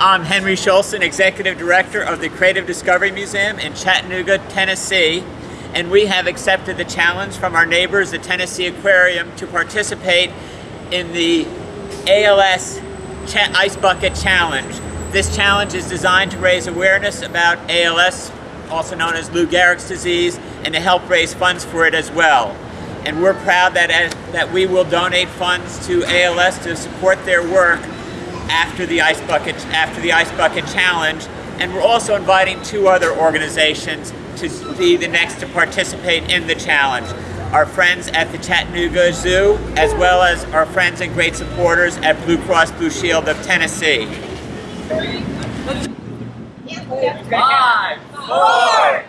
I'm Henry Schulson, Executive Director of the Creative Discovery Museum in Chattanooga, Tennessee, and we have accepted the challenge from our neighbors, the Tennessee Aquarium, to participate in the ALS Ice Bucket Challenge. This challenge is designed to raise awareness about ALS, also known as Lou Gehrig's disease, and to help raise funds for it as well. And we're proud that, as, that we will donate funds to ALS to support their work after the Ice Bucket, after the Ice Bucket Challenge. And we're also inviting two other organizations to be the next to participate in the challenge. Our friends at the Chattanooga Zoo, as well as our friends and great supporters at Blue Cross Blue Shield of Tennessee. Five, four.